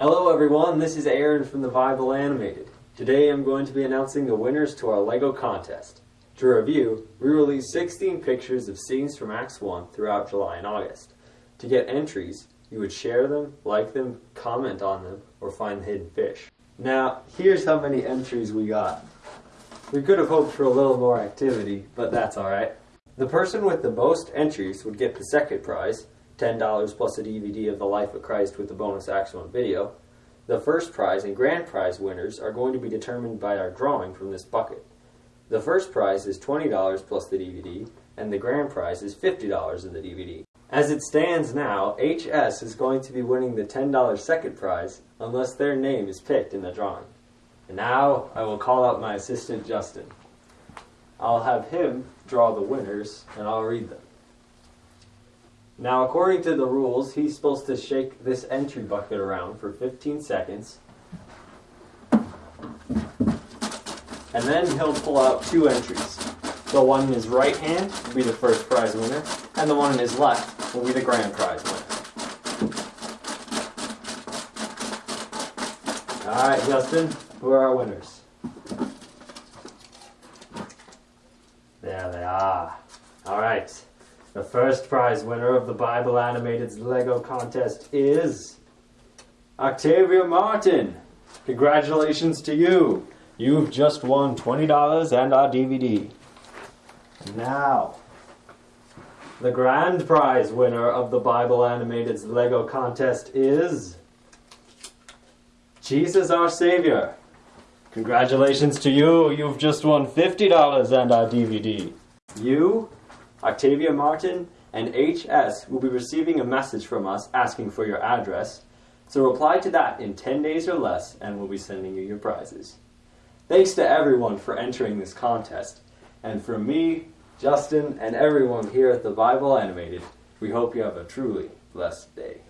Hello everyone, this is Aaron from the Bible Animated. Today I'm going to be announcing the winners to our LEGO contest. To review, we released 16 pictures of scenes from Acts 1 throughout July and August. To get entries, you would share them, like them, comment on them, or find the hidden fish. Now, here's how many entries we got. We could have hoped for a little more activity, but that's alright. The person with the most entries would get the second prize, $10 plus a DVD of The Life of Christ with the bonus Acts 1 video. The first prize and grand prize winners are going to be determined by our drawing from this bucket. The first prize is $20 plus the DVD, and the grand prize is $50 in the DVD. As it stands now, HS is going to be winning the $10 second prize unless their name is picked in the drawing. And now I will call out my assistant Justin. I'll have him draw the winners and I'll read them. Now, according to the rules, he's supposed to shake this entry bucket around for 15 seconds. And then he'll pull out two entries. The one in his right hand will be the first prize winner, and the one in his left will be the grand prize winner. Alright, Justin, who are our winners? There they are. Alright. The first prize winner of the Bible Animated's Lego contest is Octavia Martin. Congratulations to you. You've just won $20 and our DVD. Now, the grand prize winner of the Bible Animated's Lego contest is Jesus Our Savior. Congratulations to you. You've just won $50 and our DVD. You Octavia Martin, and HS will be receiving a message from us asking for your address, so reply to that in 10 days or less and we'll be sending you your prizes. Thanks to everyone for entering this contest, and from me, Justin, and everyone here at the Bible Animated, we hope you have a truly blessed day.